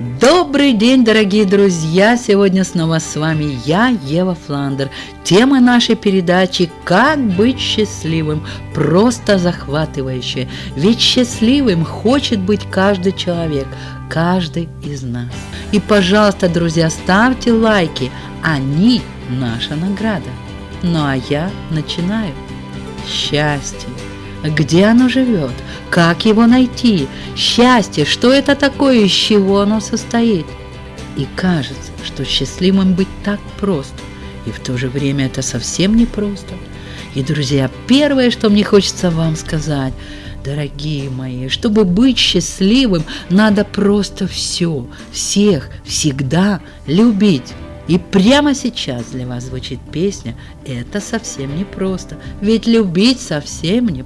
Добрый день, дорогие друзья! Сегодня снова с вами я, Ева Фландер. Тема нашей передачи «Как быть счастливым» просто захватывающая. Ведь счастливым хочет быть каждый человек, каждый из нас. И, пожалуйста, друзья, ставьте лайки, они наша награда. Ну а я начинаю. Счастье. Где оно живет? Как его найти? Счастье, что это такое, из чего оно состоит? И кажется, что счастливым быть так просто, и в то же время это совсем не просто. И, друзья, первое, что мне хочется вам сказать, дорогие мои, чтобы быть счастливым, надо просто все, всех, всегда любить. И прямо сейчас для вас звучит песня «Это совсем не просто», ведь любить совсем не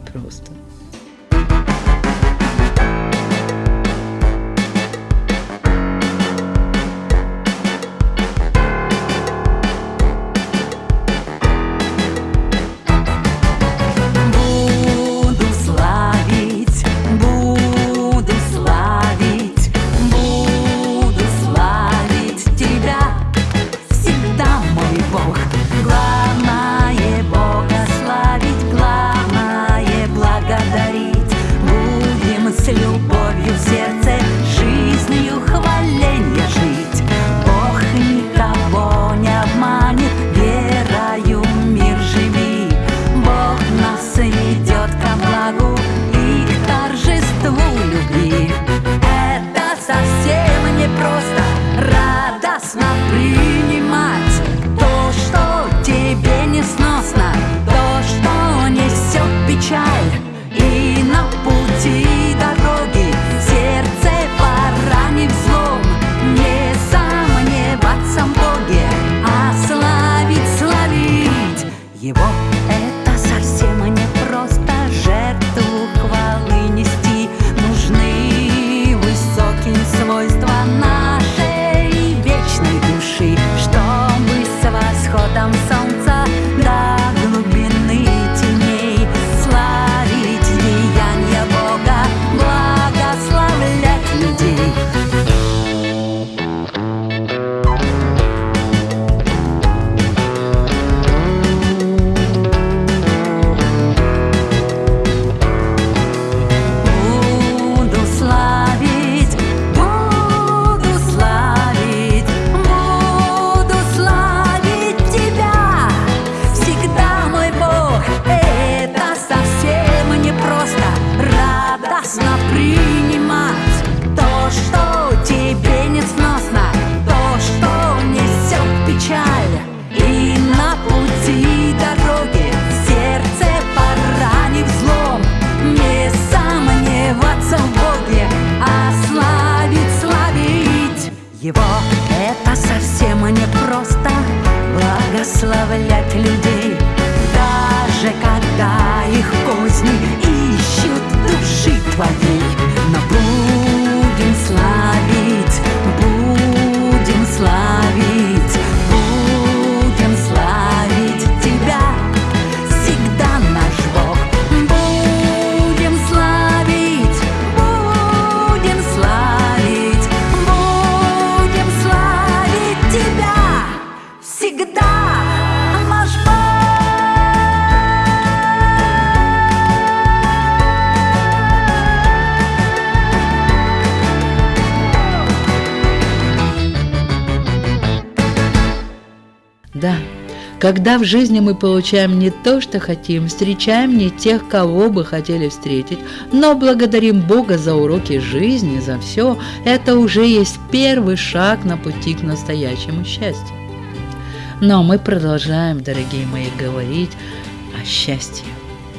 когда в жизни мы получаем не то, что хотим, встречаем не тех, кого бы хотели встретить, но благодарим Бога за уроки жизни, за все, это уже есть первый шаг на пути к настоящему счастью. Но мы продолжаем, дорогие мои, говорить о счастье.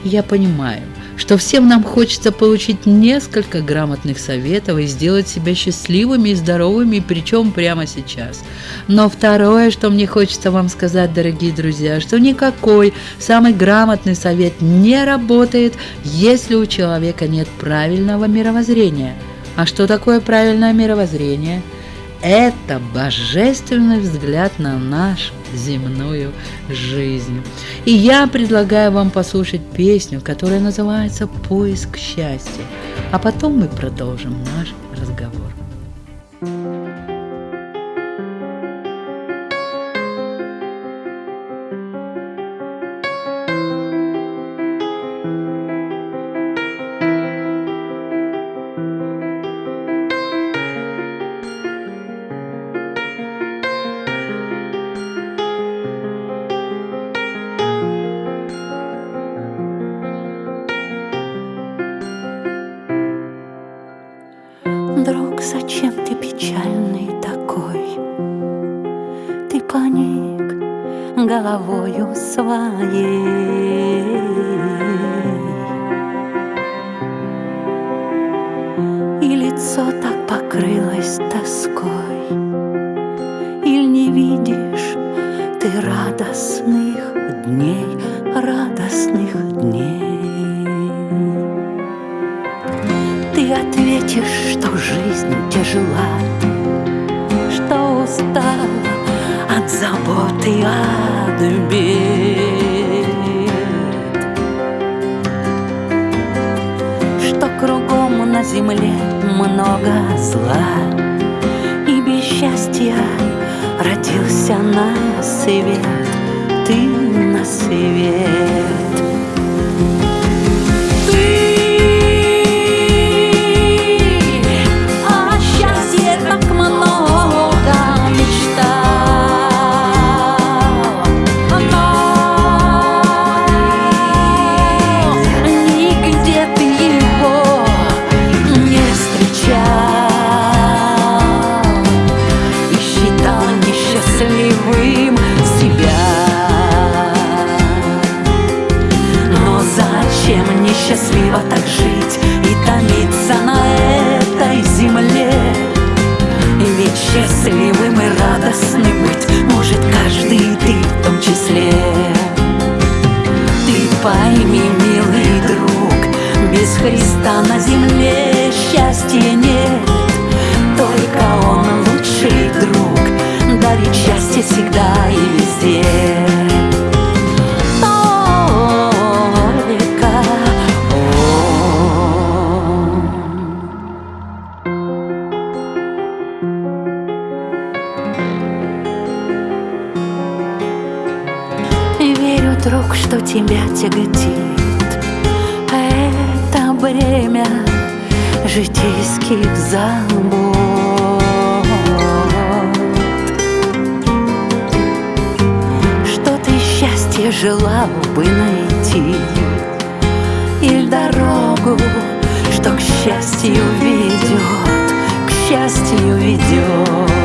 Я понимаю, что всем нам хочется получить несколько грамотных советов и сделать себя счастливыми и здоровыми, причем прямо сейчас. Но второе, что мне хочется вам сказать, дорогие друзья, что никакой самый грамотный совет не работает, если у человека нет правильного мировоззрения. А что такое правильное мировоззрение? Это божественный взгляд на нашу земную жизнь. И я предлагаю вам послушать песню, которая называется «Поиск счастья». А потом мы продолжим наш лицо так покрылось тоской. Иль не видишь ты радостных дней, радостных дней. Ты ответишь, что жизнь тяжела Что устала от заботы, от бед на земле много зла. И без счастья родился на свет Ты на свет Верю, друг, что тебя тяготит бремя житейских забот. Что ты счастье желал бы найти, Или дорогу, что к счастью ведет, к счастью ведет.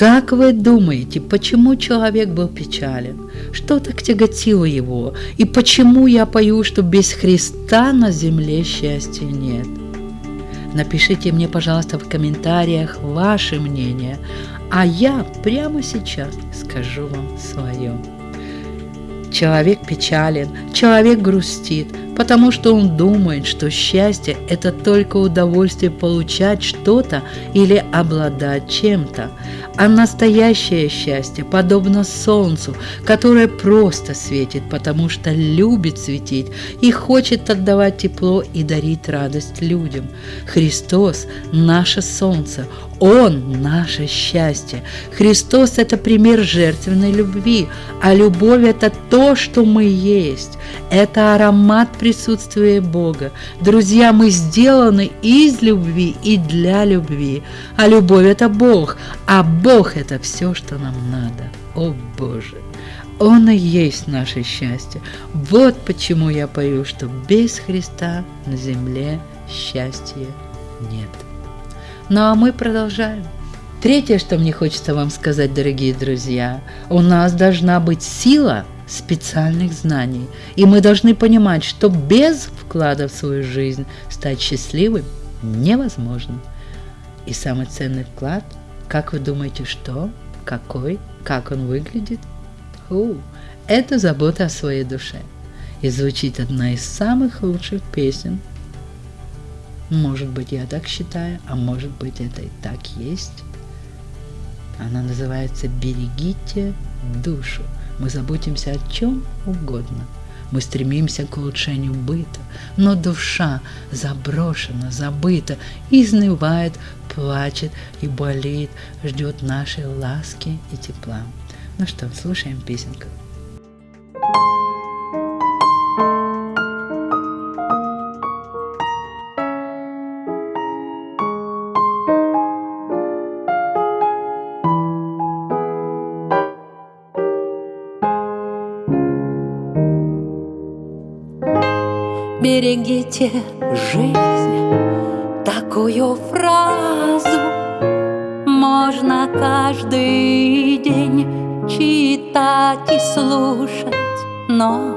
как вы думаете, почему человек был печален? Что так тяготило его? И почему я пою, что без Христа на земле счастья нет? Напишите мне, пожалуйста, в комментариях ваше мнение, а я прямо сейчас скажу вам свое. Человек печален, человек грустит, потому что он думает, что счастье – это только удовольствие получать что-то или обладать чем-то. А настоящее счастье подобно солнцу, которое просто светит, потому что любит светить и хочет отдавать тепло и дарить радость людям. Христос – наше солнце, Он – наше счастье. Христос – это пример жертвенной любви, а любовь – это то, что мы есть. Это аромат присутствия Бога. Друзья, мы сделаны из любви и для любви. А любовь – это Бог, а Бог – это все, что нам надо. О Боже! Он и есть наше счастье. Вот почему я пою, что без Христа на земле счастья нет. Ну а мы продолжаем. Третье, что мне хочется вам сказать, дорогие друзья, у нас должна быть сила специальных знаний. И мы должны понимать, что без вклада в свою жизнь стать счастливым невозможно. И самый ценный вклад, как вы думаете, что? Какой? Как он выглядит? Фу, это забота о своей душе. И звучит одна из самых лучших песен. Может быть, я так считаю, а может быть, это и так есть. Она называется «Берегите душу». Мы заботимся о чем угодно. Мы стремимся к улучшению быта, но душа заброшена, забыта, изнывает, плачет и болит, ждет нашей ласки и тепла. Ну что, слушаем песенку. Берегите жизнь Такую фразу. Можно каждый день читать и слушать Но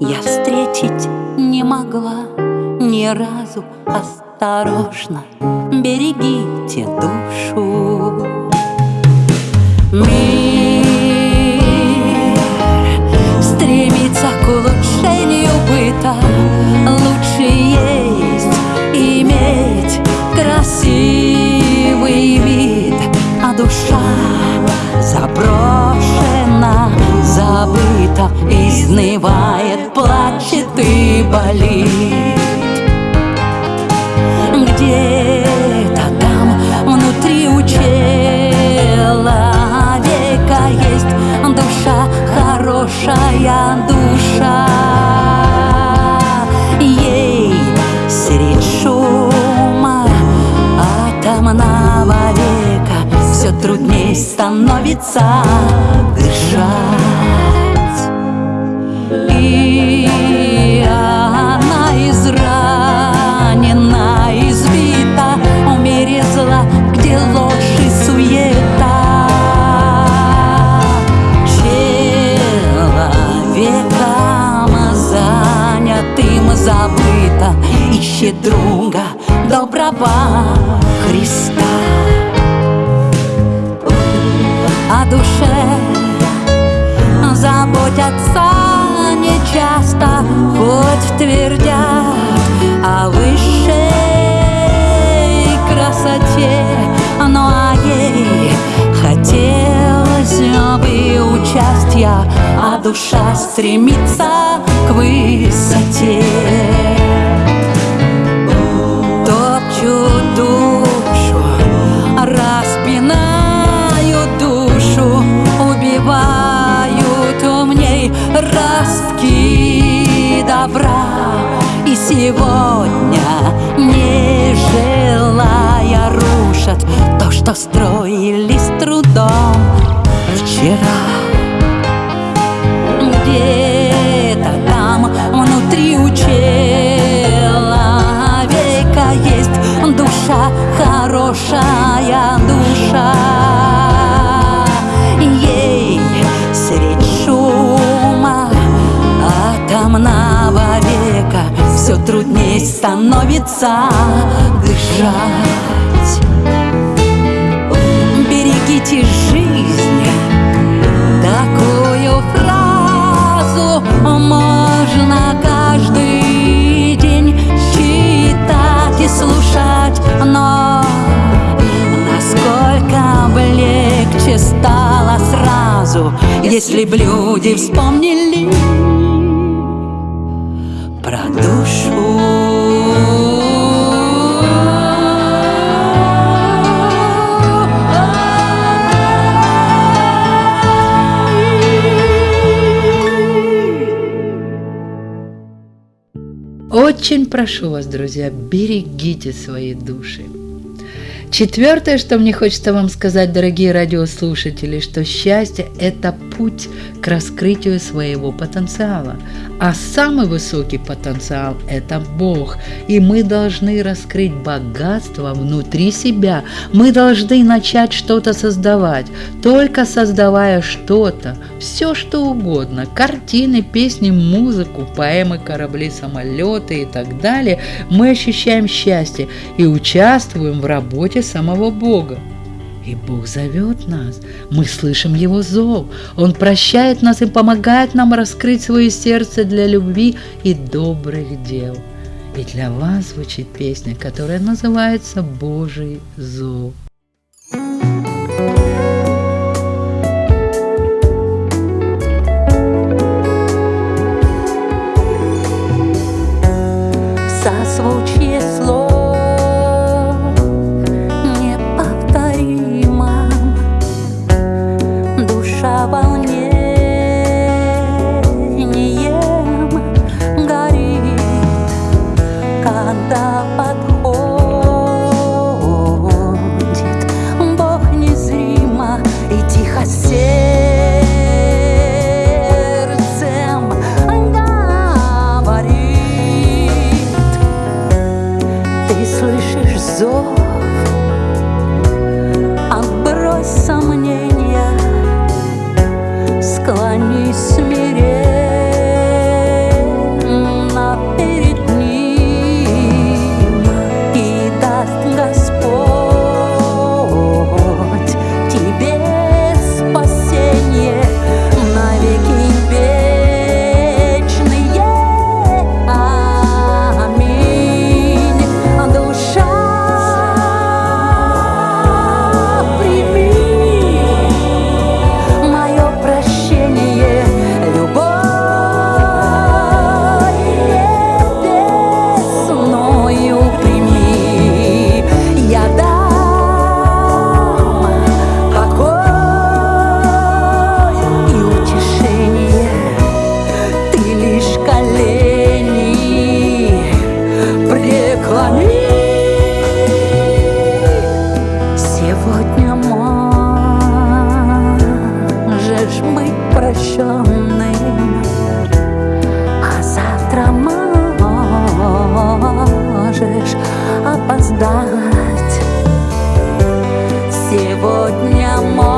я встретить не могла ни разу. Осторожно, берегите душу красивый вид А душа заброшена, забыта Изнывает, плачет и болит. Где-то там внутри у человека есть душа хорошая душа трудней становится дышать. И она изранена, избита В мире зла, где ложь и суета. Забыто Ищет друга доброго Христа О душе. Заботятся нечасто Хоть твердят о высшей красоте. Но а ей хотелось бы участия А душа стремится к высоте добра. И сегодня, не желая, рушат То, что строили с трудом вчера. Где-то трудней становится дышать. Берегите жизнь. Такую фразу можно каждый день читать и слушать, но насколько бы легче стало сразу, если б люди вспомнили Очень прошу вас, друзья, берегите свои души. Четвертое, что мне хочется вам сказать, дорогие радиослушатели, что счастье – это путь к раскрытию своего потенциала. А самый высокий потенциал – это Бог. И мы должны раскрыть богатство внутри себя. Мы должны начать что-то создавать. Только создавая что-то, все что угодно, картины, песни, музыку, поэмы, корабли, самолеты и так далее, мы ощущаем счастье и участвуем в работе самого Бога. И Бог зовет нас, мы слышим Его зов, Он прощает нас и помогает нам раскрыть свое сердце для любви и добрых дел. И для вас звучит песня, которая называется «Божий зов». Можешь опоздать. Сегодня можешь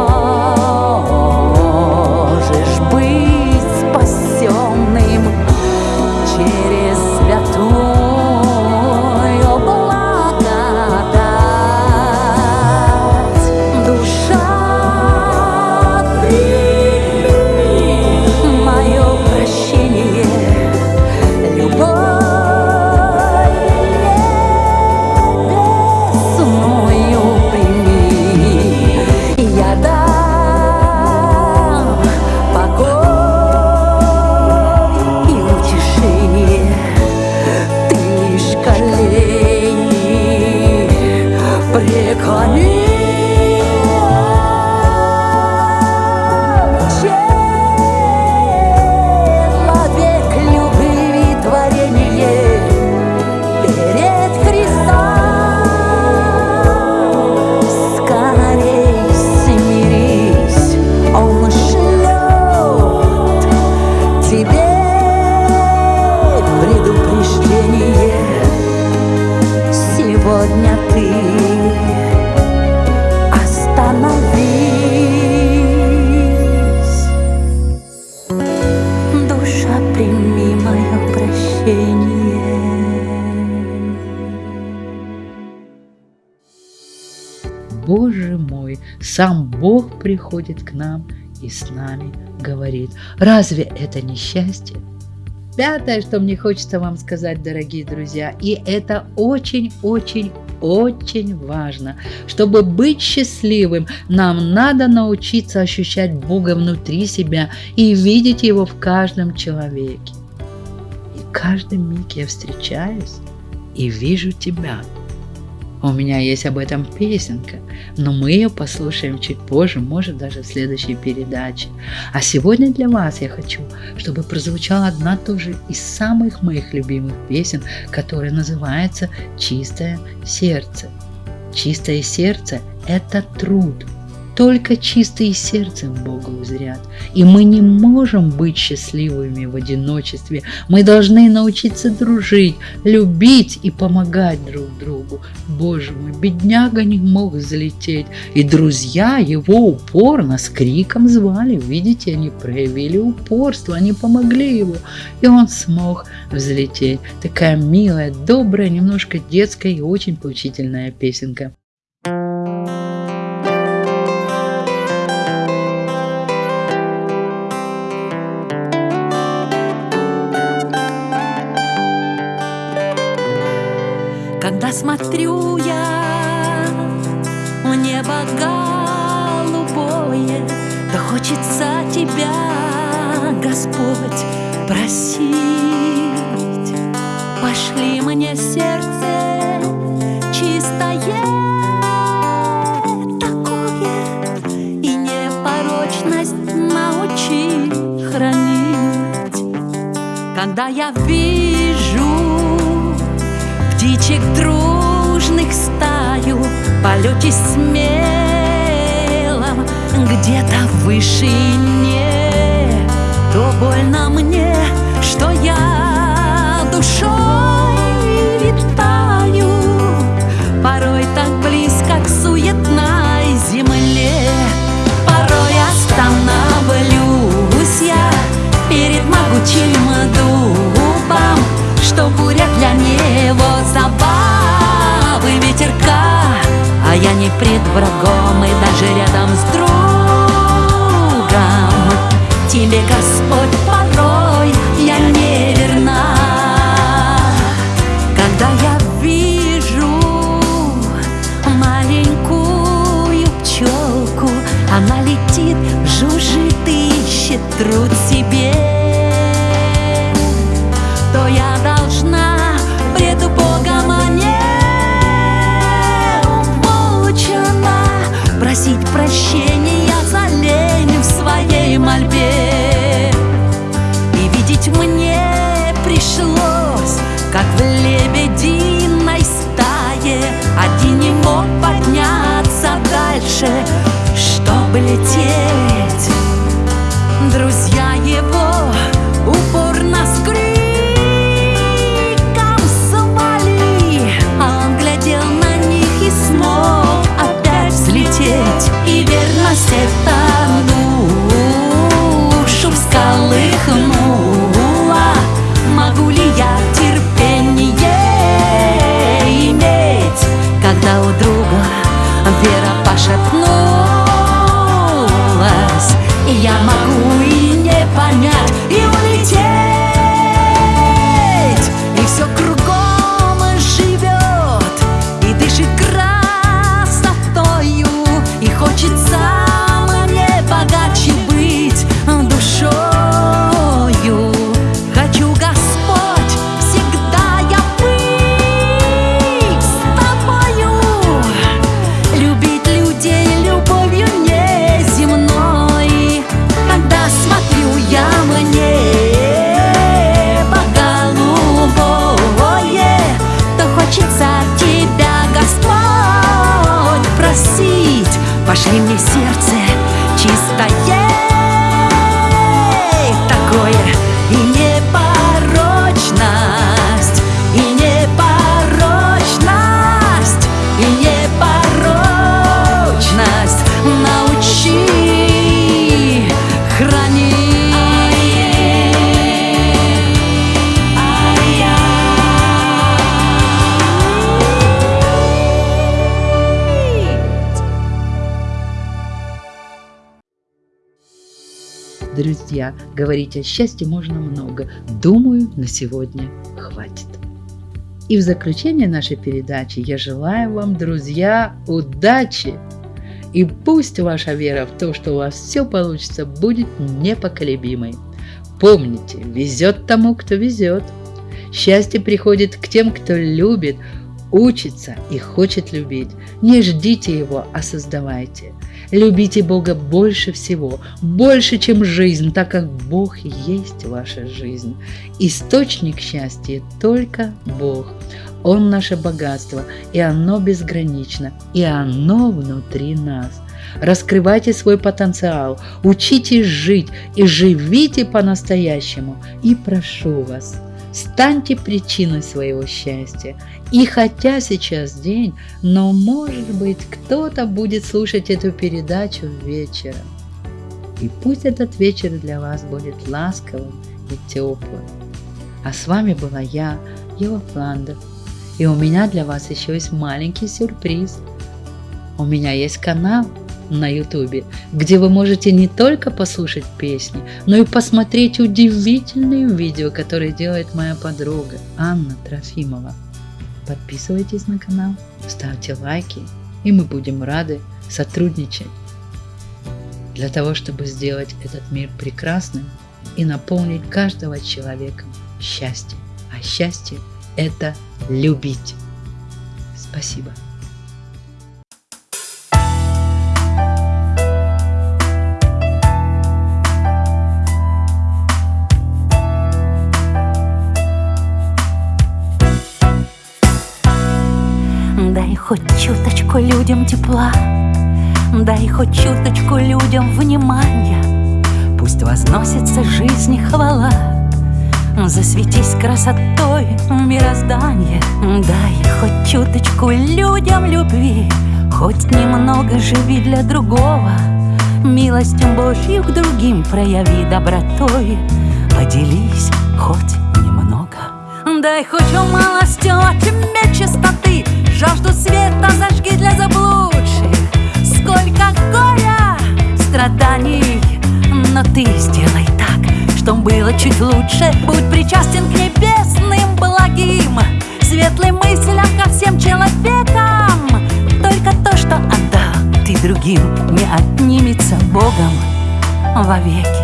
приходит к нам и с нами говорит. Разве это не счастье? Пятое, что мне хочется вам сказать, дорогие друзья, и это очень-очень-очень важно. Чтобы быть счастливым, нам надо научиться ощущать Бога внутри себя и видеть Его в каждом человеке. И каждый миг я встречаюсь и вижу тебя. У меня есть об этом песенка, но мы ее послушаем чуть позже, может даже в следующей передаче. А сегодня для вас я хочу, чтобы прозвучала одна тоже из самых моих любимых песен, которая называется «Чистое сердце». Чистое сердце – это труд. Только чистые сердцем Бога узрят. И мы не можем быть счастливыми в одиночестве. Мы должны научиться дружить, любить и помогать друг другу. Боже мой, бедняга не мог взлететь. И друзья его упорно с криком звали. Видите, они проявили упорство, они помогли его. И он смог взлететь. Такая милая, добрая, немножко детская и очень поучительная песенка. Смотрю я в небо голубое, Да хочется тебя, Господь, просить. Пошли мне сердце чистое такое, И непорочность научи хранить. Когда я вижу птичек дружных стаю полете смелом где-то в вышине. То больно мне, что я душой пред врагом и даже рядом как в Друзья, говорить о счастье можно много. Думаю, на сегодня хватит. И в заключение нашей передачи я желаю вам, друзья, удачи! И пусть ваша вера в то, что у вас все получится, будет непоколебимой. Помните, везет тому, кто везет. Счастье приходит к тем, кто любит, учится и хочет любить. Не ждите его, а создавайте. Любите Бога больше всего, больше, чем жизнь, так как Бог есть ваша жизнь. Источник счастья только Бог. Он наше богатство, и оно безгранично, и оно внутри нас. Раскрывайте свой потенциал, учитесь жить и живите по-настоящему. И прошу вас, станьте причиной своего счастья. И хотя сейчас день, но может быть кто-то будет слушать эту передачу вечером. И пусть этот вечер для вас будет ласковым и теплым. А с вами была я, Ева Фландер. И у меня для вас еще есть маленький сюрприз. У меня есть канал – на ютубе, где вы можете не только послушать песни, но и посмотреть удивительные видео, которые делает моя подруга Анна Трофимова. Подписывайтесь на канал, ставьте лайки, и мы будем рады сотрудничать для того, чтобы сделать этот мир прекрасным и наполнить каждого человека счастьем. А счастье – это любить. Спасибо. Хоть чуточку людям тепла Дай хоть чуточку людям внимания. Пусть возносится жизни хвала Засветись красотой мироздания. Дай хоть чуточку людям любви Хоть немного живи для другого. Милостью Божью к другим прояви добротой. Поделись хоть немного. Дай хоть малостью от чистоты Жажду света зажги для заблудших Сколько горя, страданий Но ты сделай так, чтоб было чуть лучше. Будь причастен к небесным благим. Светлым мыслям ко всем человекам. Только то, что отдал ты другим Не отнимется Богом вовеки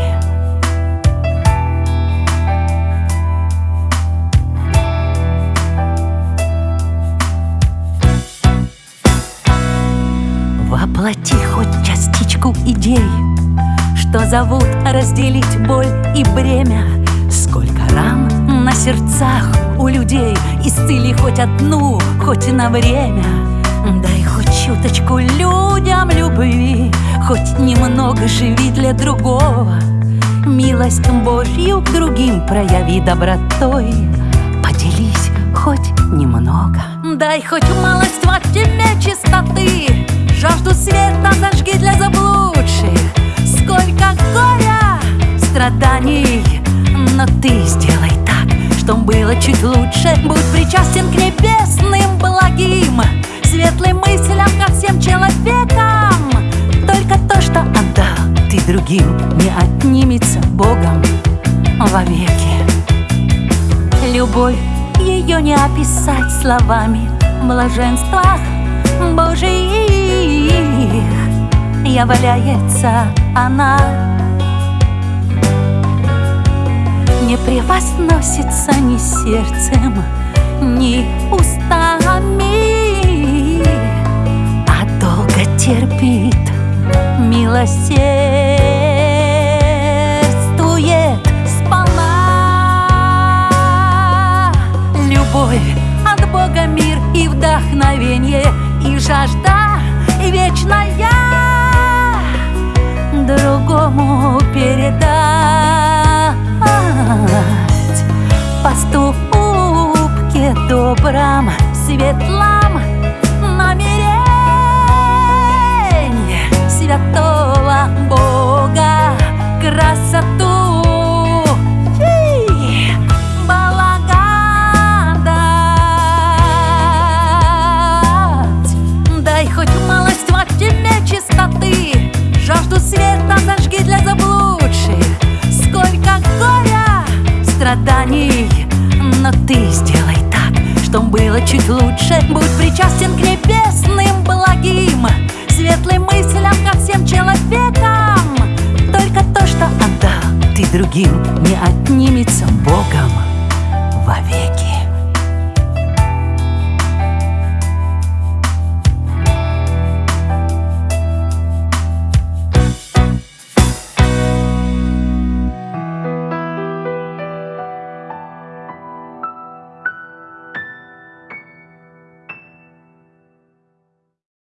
идей Что зовут разделить боль и бремя. Сколько ран на сердцах у людей Исцели хоть одну, хоть на время. Дай хоть чуточку людям любви Хоть немного живи для другого. Милость Божью к другим прояви добротой. Поделись хоть немного. Дай хоть малость в тебе чистоты Жажду света зажги для заблудших. Сколько горя, страданий Но ты сделай так, чтоб было чуть лучше. Будь причастен к небесным благим Светлым мыслям ко всем человекам. Только то, что отдал ты другим Не отнимется Богом вовеки. Любовь ее не описать словами Блаженствах Божьих является она. Не превозносится ни сердцем, ни устами А долго терпит, милосердствует сполна. Любовь от Бога мир и вдохновение и жажда вечная другому передать. Поступки добром, светлом намерение святого лучше Будь причастен к небесным благим. Светлым мыслям ко всем человекам. Только то, что отдал ты другим Не отнимется вовеки